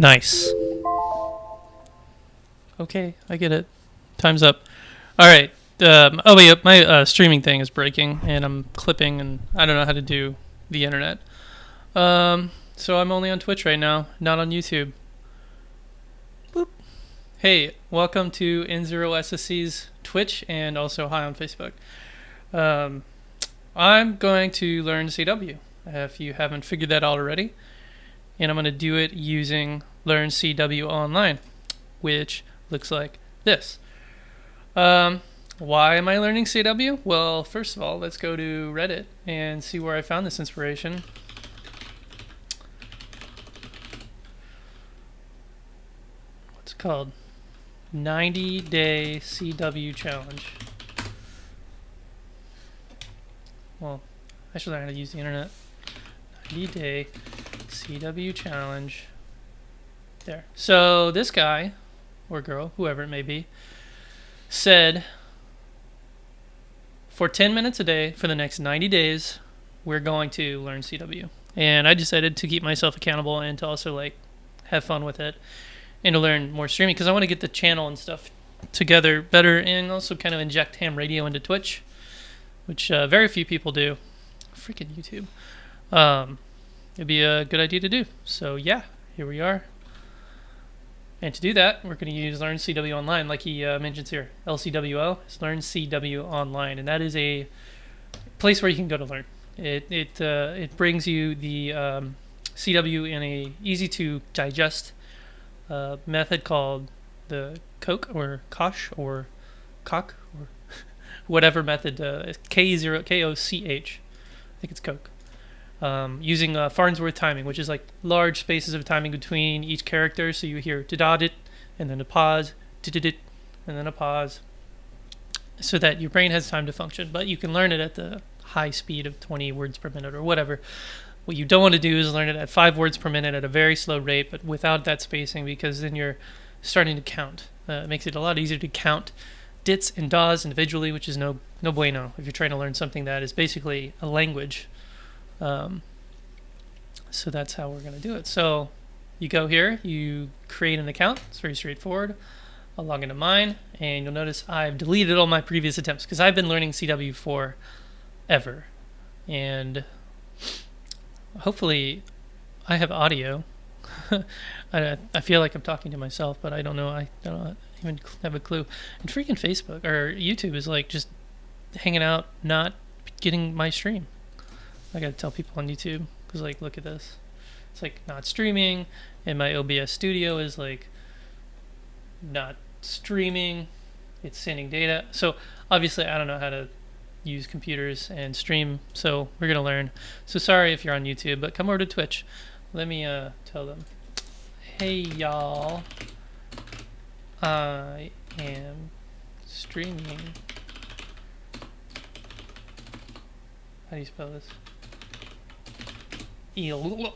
Nice. Okay, I get it. Time's up. All right. Um, oh wait, my uh, streaming thing is breaking, and I'm clipping, and I don't know how to do the internet. Um, so I'm only on Twitch right now, not on YouTube. Boop. Hey, welcome to N0SSC's Twitch, and also hi on Facebook. Um, I'm going to learn CW, if you haven't figured that out already, and I'm going to do it using Learn CW Online, which looks like this. Um, why am I learning CW? Well, first of all, let's go to Reddit and see where I found this inspiration. What's it called? 90 Day CW Challenge. Well, I should learn how to use the internet. 90 Day CW Challenge. There. So this guy, or girl, whoever it may be, said for 10 minutes a day for the next 90 days, we're going to learn CW. And I decided to keep myself accountable and to also like have fun with it and to learn more streaming because I want to get the channel and stuff together better and also kind of inject ham radio into Twitch, which uh, very few people do. Freaking YouTube. Um, it'd be a good idea to do. So yeah, here we are. And to do that, we're going to use Learn CW Online, like he uh, mentions here. LCWO is Learn CW Online, and that is a place where you can go to learn. It it uh, it brings you the um, CW in a easy to digest uh, method called the Coke or Koch or Cock or whatever method uh, K zero K O C H. I think it's Coke um, using uh, Farnsworth timing, which is like large spaces of timing between each character. So you hear da it, and then a pause, it, and then a pause, so that your brain has time to function. But you can learn it at the high speed of 20 words per minute or whatever. What you don't want to do is learn it at five words per minute at a very slow rate, but without that spacing, because then you're starting to count. Uh, it makes it a lot easier to count dits and das individually, which is no no bueno if you're trying to learn something that is basically a language um, so that's how we're going to do it. So you go here, you create an account. It's very straightforward. I'll log into mine, and you'll notice I've deleted all my previous attempts because I've been learning CW for ever. And hopefully I have audio. I, I feel like I'm talking to myself, but I don't know. I don't even have a clue. And freaking Facebook or YouTube is like just hanging out, not getting my stream. I gotta tell people on YouTube because like look at this, it's like not streaming, and my OBS Studio is like not streaming, it's sending data. So obviously I don't know how to use computers and stream, so we're gonna learn. So sorry if you're on YouTube, but come over to Twitch. Let me uh, tell them, hey y'all, I am streaming. How do you spell this? Ill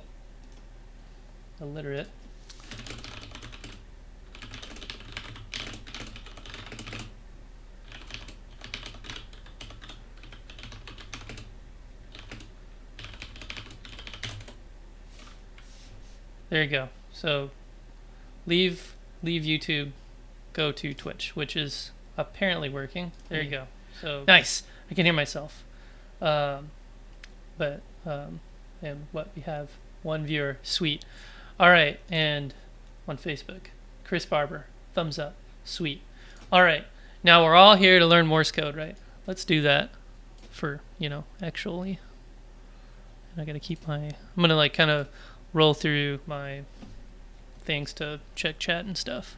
illiterate. There you go. So leave leave YouTube, go to Twitch, which is apparently working. There you go. So nice. I can hear myself. Um, but um, and what we have one viewer. Sweet. All right and on facebook chris barber thumbs up. Sweet. All right now we're all here to learn morse code right? Let's do that for you know actually. And i gotta keep my i'm gonna like kind of roll through my things to check chat and stuff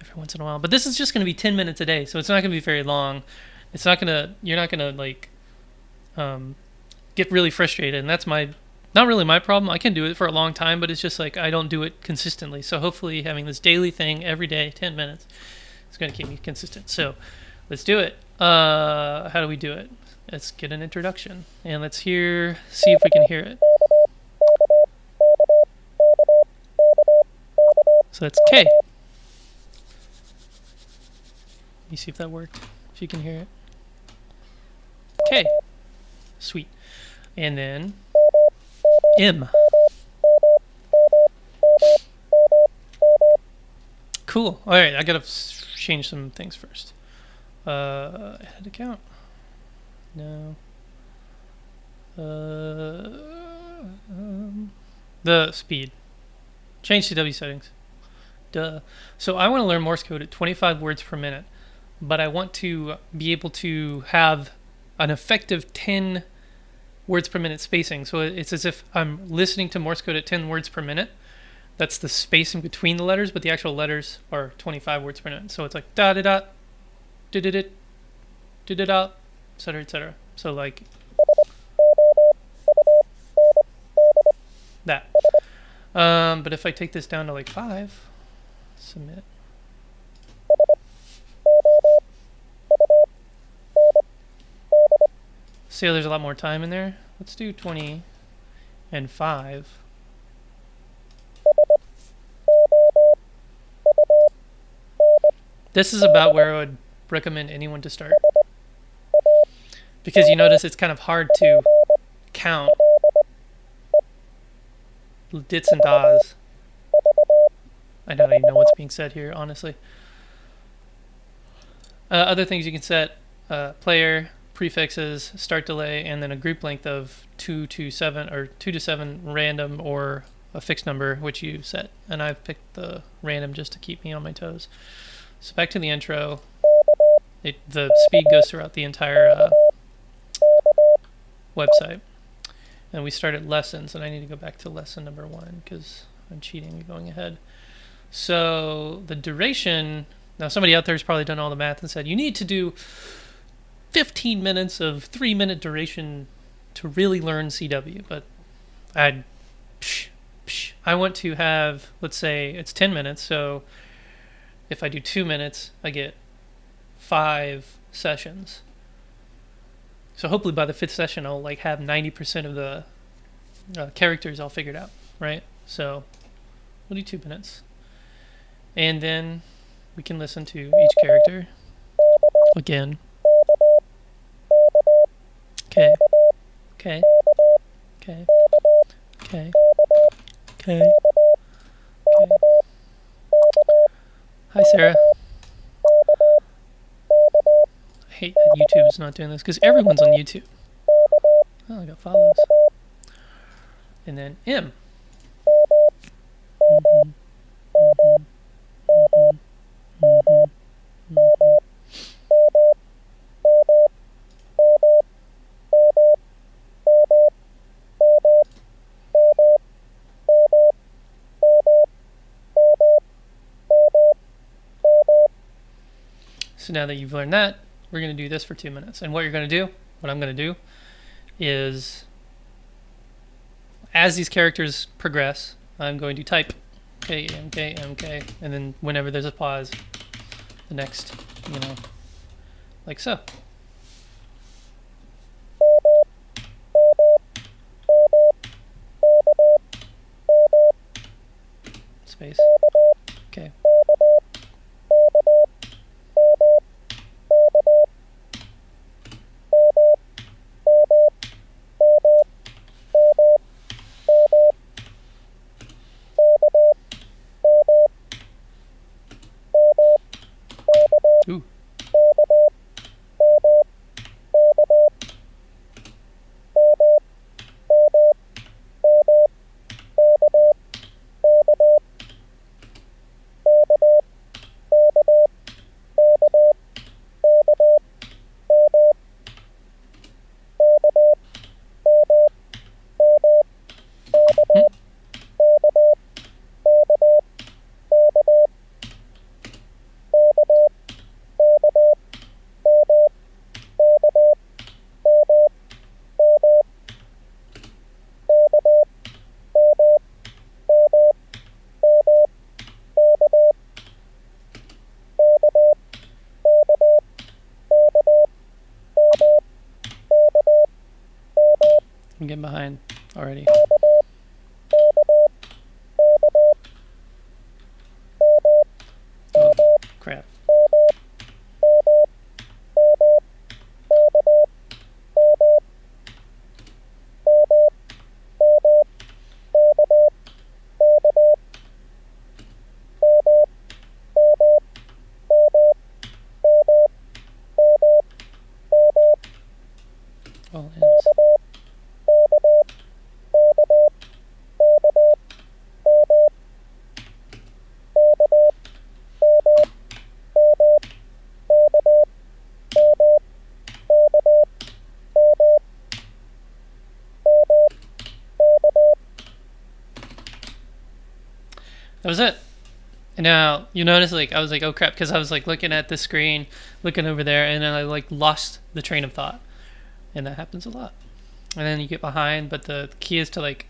every once in a while. But this is just gonna be 10 minutes a day so it's not gonna be very long. It's not gonna you're not gonna like um, get really frustrated and that's my not really my problem. I can do it for a long time, but it's just like I don't do it consistently. So hopefully, having this daily thing every day, 10 minutes, is going to keep me consistent. So let's do it. Uh, how do we do it? Let's get an introduction and let's hear, see if we can hear it. So that's K. Let me see if that worked. If you can hear it. K. Sweet. And then M. Cool. All right, I gotta change some things first. Uh, head account. No. Uh, um, the speed. Change CW settings. Duh. So I want to learn Morse code at 25 words per minute, but I want to be able to have an effective 10 words per minute spacing. So it's as if I'm listening to Morse code at 10 words per minute. That's the spacing between the letters, but the actual letters are 25 words per minute. So it's like da da da, da da da, da da da, etc. etc. So like that. Um, but if I take this down to like five, submit. See how there's a lot more time in there? Let's do 20 and 5. This is about where I would recommend anyone to start. Because you notice it's kind of hard to count dits and das. I don't even know what's being said here, honestly. Uh, other things you can set uh, player, prefixes, start delay, and then a group length of 2 to 7 or 2 to 7 random or a fixed number, which you set. And I've picked the random just to keep me on my toes. So back to the intro. It, the speed goes throughout the entire uh, website. And we start at lessons, and I need to go back to lesson number one because I'm cheating and going ahead. So the duration, now somebody out there has probably done all the math and said, you need to do 15 minutes of three minute duration to really learn CW. But I, I want to have, let's say it's 10 minutes. So if I do two minutes, I get five sessions. So hopefully by the fifth session, I'll like have 90% of the uh, characters all figured out, right? So we'll do two minutes. And then we can listen to each character again. Okay. Okay. Okay. Okay. Okay. Okay. Hi, Sarah. I hate that YouTube is not doing this because everyone's on YouTube. Oh, I got follows. And then M. So now that you've learned that, we're going to do this for two minutes. And what you're going to do, what I'm going to do, is as these characters progress, I'm going to type K, M, K, M, K, and then whenever there's a pause, the next, you know, like so. Space. Okay. Ooh. I'm getting behind already. Oh, crap. That was it. And now you notice, like I was like, oh crap, because I was like looking at the screen, looking over there, and then I like lost the train of thought, and that happens a lot. And then you get behind, but the key is to like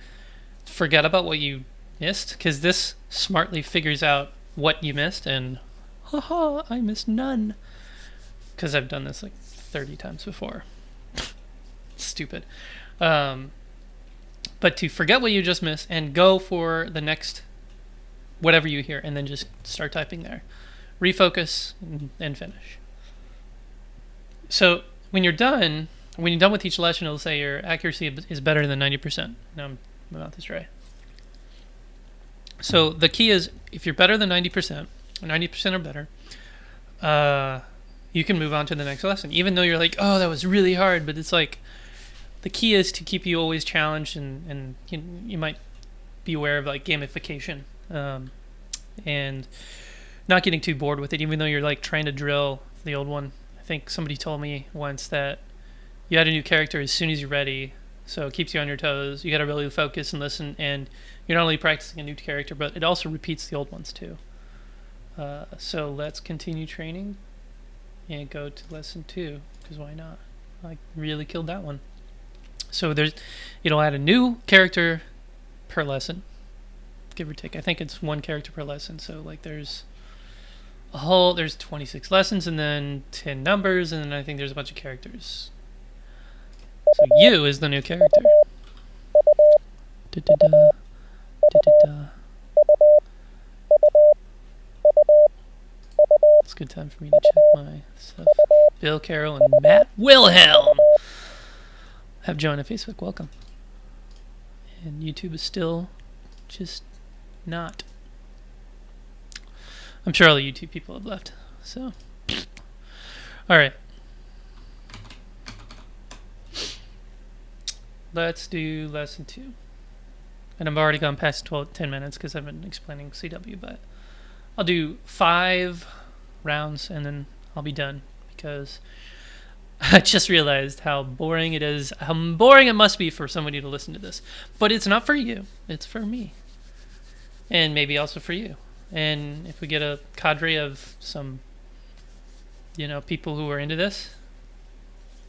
forget about what you missed, because this smartly figures out what you missed, and haha, I missed none, because I've done this like 30 times before. Stupid. Um, but to forget what you just missed and go for the next whatever you hear, and then just start typing there. Refocus and, finish. So when you're done, when you're done with each lesson, it'll say your accuracy is better than 90%. Now I'm about to try. So the key is if you're better than 90%, 90% or better, uh, you can move on to the next lesson. Even though you're like, oh, that was really hard, but it's like the key is to keep you always challenged, and and you, you might be aware of like gamification um, and not getting too bored with it, even though you're like trying to drill the old one. I think somebody told me once that you add a new character as soon as you're ready, so it keeps you on your toes. You got to really focus and listen, and you're not only practicing a new character, but it also repeats the old ones too. Uh, so let's continue training and go to lesson two, because why not? I really killed that one. So there's, it'll add a new character per lesson give or take. I think it's one character per lesson. So like there's a whole there's 26 lessons and then 10 numbers and then I think there's a bunch of characters. So you is the new character. Da da da. It's a good time for me to check my stuff. Bill Carroll and Matt Wilhelm have joined a Facebook. Welcome. And YouTube is still just not. I'm sure all the YouTube people have left. So, all right. Let's do lesson two. And I've already gone past 12, 10 minutes because I've been explaining CW, but I'll do five rounds and then I'll be done because I just realized how boring it is, how boring it must be for somebody to listen to this. But it's not for you, it's for me and maybe also for you. And if we get a cadre of some, you know, people who are into this,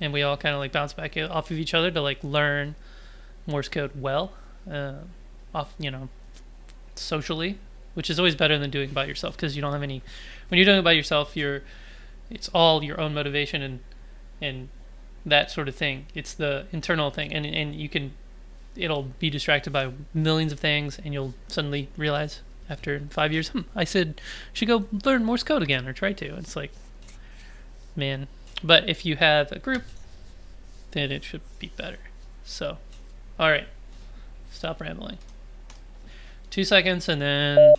and we all kind of like bounce back off of each other to like learn Morse code well, uh, off you know, socially, which is always better than doing it by yourself because you don't have any. When you're doing it by yourself, you're, it's all your own motivation and, and that sort of thing. It's the internal thing, and and you can it'll be distracted by millions of things, and you'll suddenly realize after five years, hmm, I said should go learn Morse code again or try to. It's like, man. But if you have a group, then it should be better. So, all right, stop rambling. Two seconds, and then.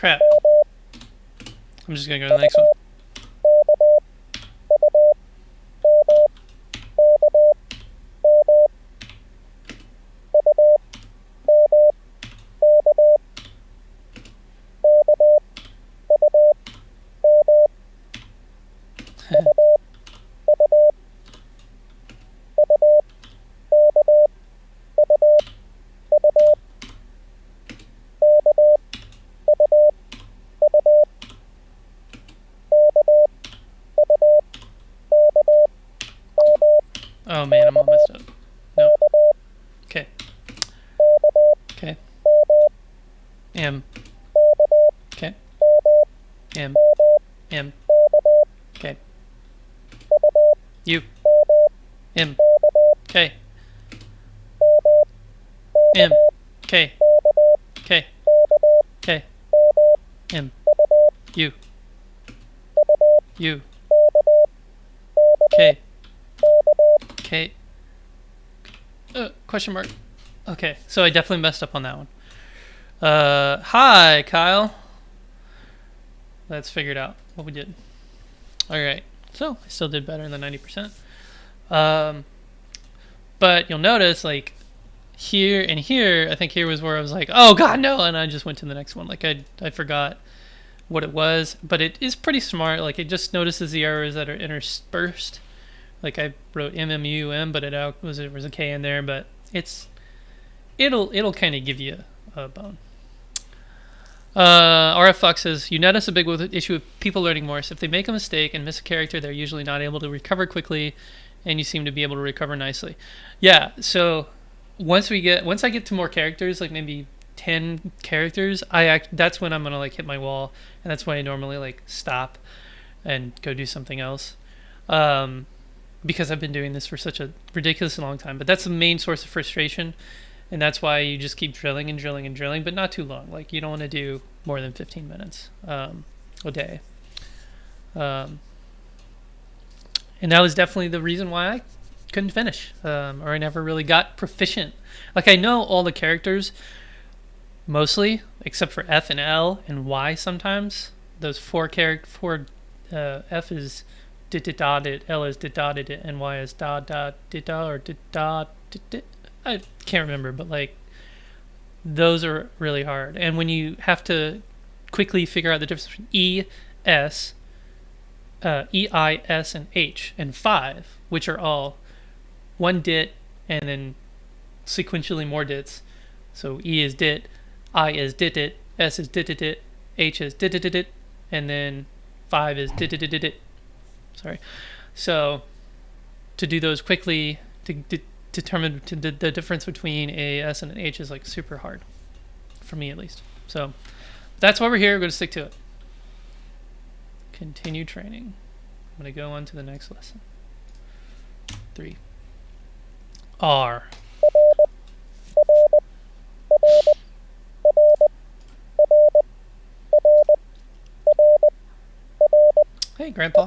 Crap. I'm just gonna go to the next one. Oh man, I'm all messed up. No. Okay. Okay. M. Okay. M. M. Okay. U. M. Okay. M. K. K. K. M. U. U. K. K. Uh, question mark. Okay, so I definitely messed up on that one. Uh, hi, Kyle. Let's figure it out what we did. All right, so I still did better than 90%. Um, but you'll notice, like, here and here, I think here was where I was like, oh, God, no, and I just went to the next one. Like, I, I forgot what it was, but it is pretty smart. Like, it just notices the errors that are interspersed. Like, I wrote MMUM, but it was, it was a K in there, but it's, it'll, it'll kind of give you a bone. Uh, RF Fox says, you notice a big issue with people learning Morse. If they make a mistake and miss a character, they're usually not able to recover quickly, and you seem to be able to recover nicely. Yeah, so once we get, once I get to more characters, like maybe 10 characters, I act, that's when I'm going to like hit my wall, and that's when I normally like stop and go do something else. Um, because I've been doing this for such a ridiculously long time. But that's the main source of frustration and that's why you just keep drilling and drilling and drilling, but not too long. Like you don't want to do more than 15 minutes um, a day. Um, and that was definitely the reason why I couldn't finish, um, or I never really got proficient. Like I know all the characters, mostly, except for F and L and Y. Sometimes those four character four uh, F is dit dit da dit, L is dit da dit, and Y is da da dit da or dit da dit dit. I can't remember, but like those are really hard. And when you have to quickly figure out the difference between E, S, uh, E, I, S, and H, and five, which are all one dit and then sequentially more dits. So E is dit, I is dit dit, S is dit dit dit, H is dit dit dit, dit and then five is dit dit dit dit. Sorry. So to do those quickly, to, to determine the, the difference between a S and an H is like super hard, for me at least. So that's why we're here. We're going to stick to it. Continue training. I'm going to go on to the next lesson. Three. R. Hey, Grandpa.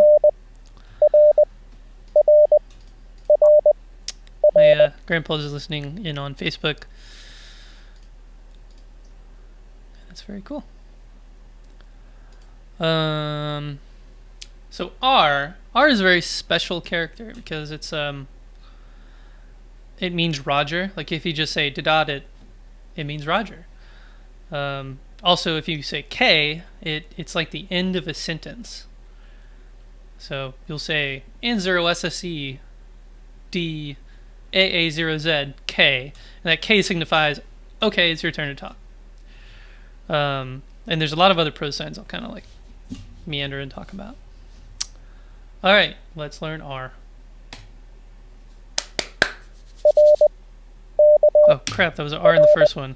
Uh, grandpa is listening in on Facebook. That's very cool. Um, so R, R is a very special character because it's um, it means Roger. Like if you just say dot it, it means Roger. Um, also, if you say K, it it's like the end of a sentence. So you'll say N0SSE D AA0ZK, and that K signifies, okay, it's your turn to talk. Um, and there's a lot of other prosigns I'll kind of like meander and talk about. All right, let's learn R. Oh crap, that was an R in the first one.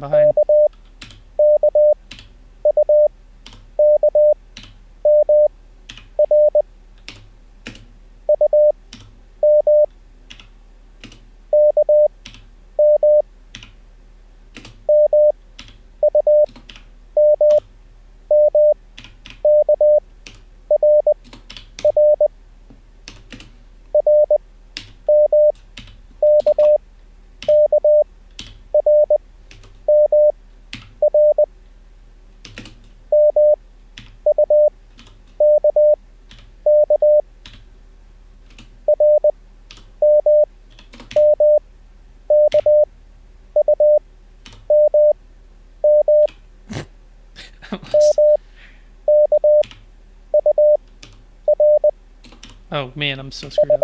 Behind. Oh man, I'm so screwed up.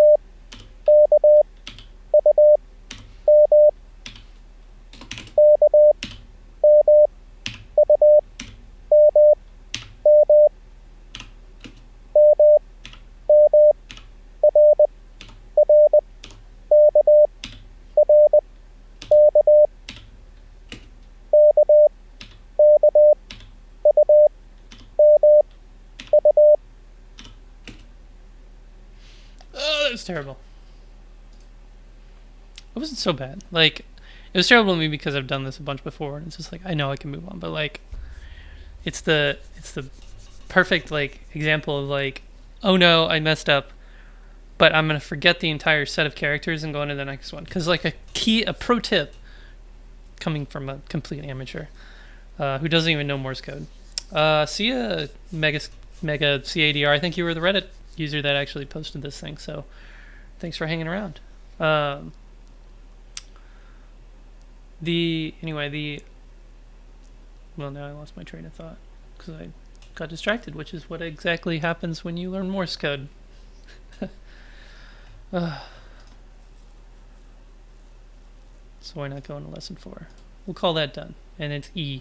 Oh, that was terrible. It wasn't so bad. Like, it was terrible to me because I've done this a bunch before, and it's just like I know I can move on, but like, it's the it's the perfect like example of like, oh no, I messed up, but I'm gonna forget the entire set of characters and go into the next one. Because like a key, a pro tip, coming from a complete amateur, uh, who doesn't even know Morse code. Uh, see ya, mega mega CADR. I think you were the Reddit user that actually posted this thing. So, thanks for hanging around. Um, the anyway the well now I lost my train of thought because I got distracted, which is what exactly happens when you learn Morse code. uh, so why not go into lesson four? We'll call that done, and it's E.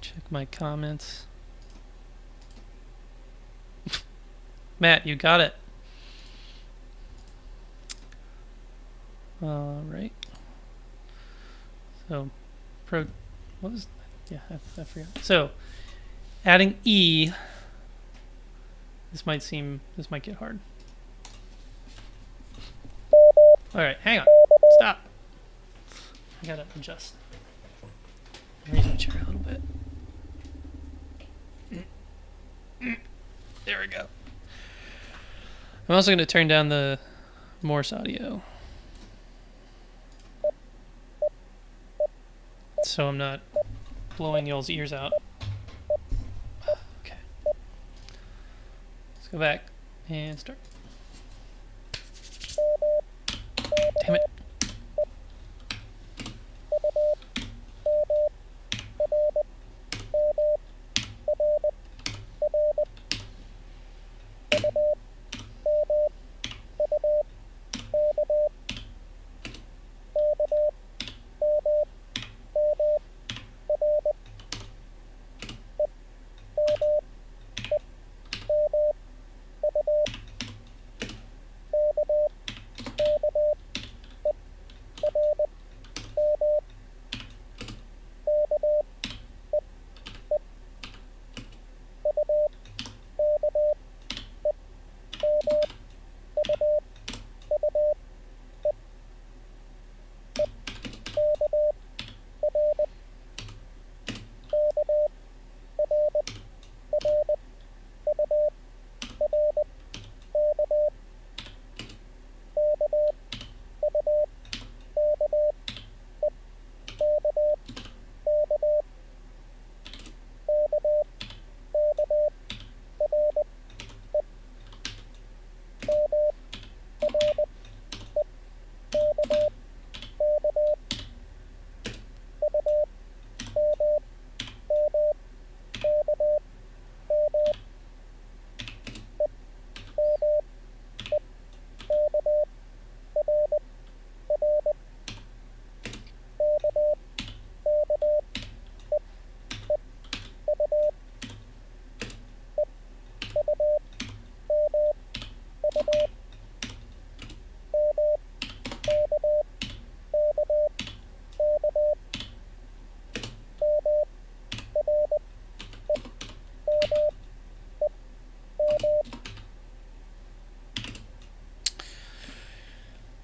Check my comments. Matt, you got it. All right. So, pro, what was, yeah, I, I forgot. So, adding E, this might seem, this might get hard. All right, hang on, stop. I gotta adjust. Raise my There we go. I'm also going to turn down the Morse audio. So I'm not blowing y'all's ears out. Okay. Let's go back and start. Damn it.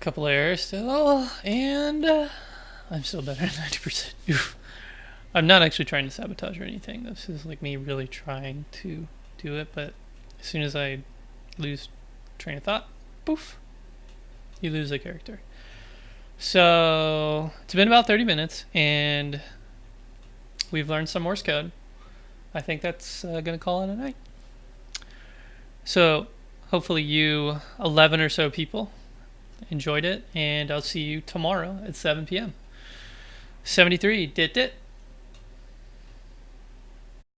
Couple errors still, and uh, I'm still better than 90%. Oof. I'm not actually trying to sabotage or anything. This is like me really trying to do it, but as soon as I lose train of thought, poof, you lose a character. So it's been about 30 minutes, and we've learned some Morse code. I think that's uh, going to call it a night. So hopefully you 11 or so people enjoyed it, and I'll see you tomorrow at 7 p.m. 73 dit dit.